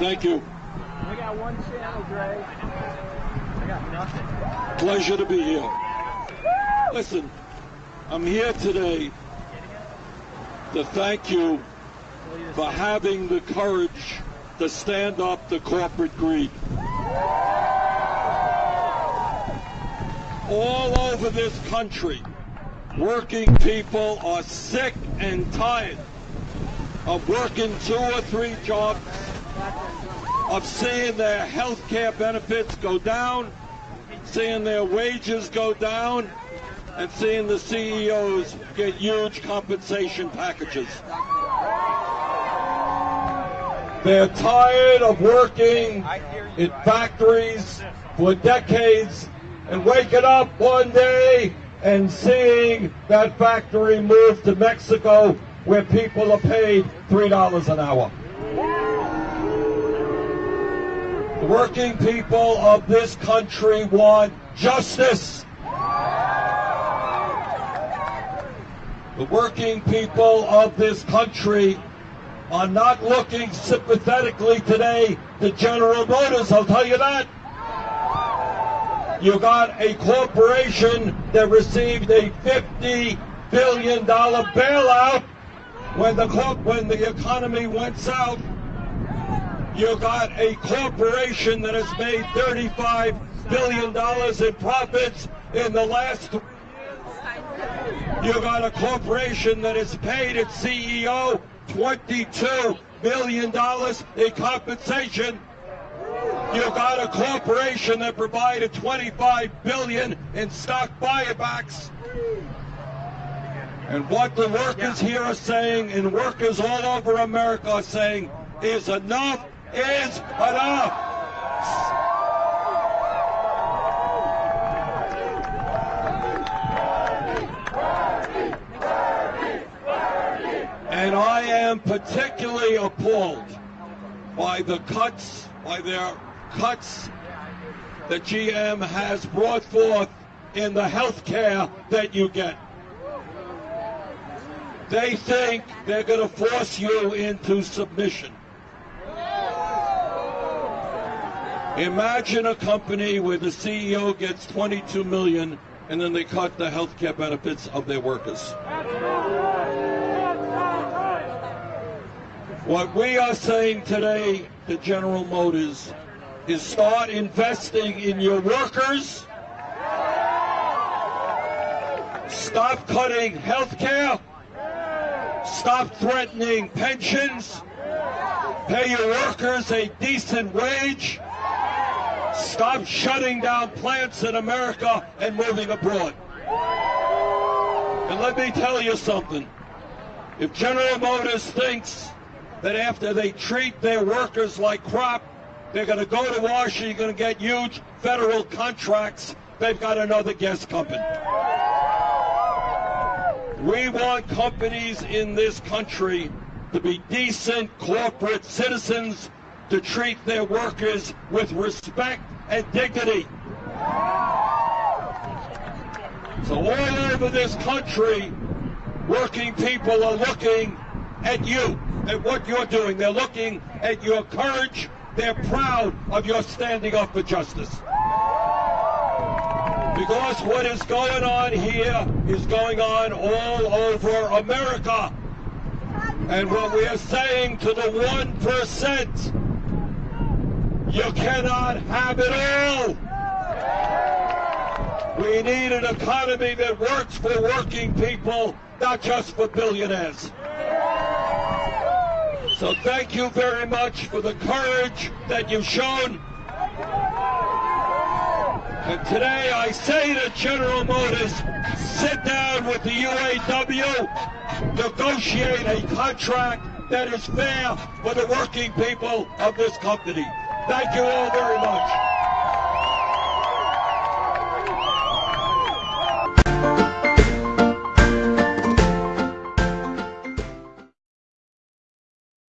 Thank you. I got one channel, Dre. I got nothing. Pleasure to be here. Listen, I'm here today to thank you for having the courage to stand up to corporate greed. All over this country, working people are sick and tired of working two or three jobs, of seeing their health care benefits go down, seeing their wages go down, and seeing the CEOs get huge compensation packages. They're tired of working in factories for decades and waking up one day and seeing that factory move to Mexico where people are paid $3 an hour. The working people of this country want justice. The working people of this country are not looking sympathetically today to General Motors, I'll tell you that. You got a corporation that received a $50 billion bailout when the when the economy went south. You got a corporation that has made 35 billion dollars in profits in the last. You got a corporation that has paid its CEO 22 billion dollars in compensation. You got a corporation that provided 25 billion in stock buybacks. And what the workers here are saying, and workers all over America are saying, is enough is enough. And I am particularly appalled by the cuts, by their cuts that GM has brought forth in the health care that you get. They think they're going to force you into submission. Imagine a company where the CEO gets 22 million and then they cut the health care benefits of their workers. What we are saying today to General Motors is start investing in your workers. Stop cutting health care. Stop threatening pensions. Pay your workers a decent wage. Stop shutting down plants in America and moving abroad. And let me tell you something. If General Motors thinks that after they treat their workers like crap, they're going to go to Washington, to get huge federal contracts, they've got another guest company. We want companies in this country to be decent corporate citizens, to treat their workers with respect and dignity. So all over this country, working people are looking at you, at what you're doing. They're looking at your courage. They're proud of your standing up for justice. Because what is going on here is going on all over America. And what we are saying to the 1%, you cannot have it all. We need an economy that works for working people, not just for billionaires. So thank you very much for the courage that you've shown. And today I say to General Motors, sit down with the UAW, negotiate a contract that is fair for the working people of this company. Thank you all very much.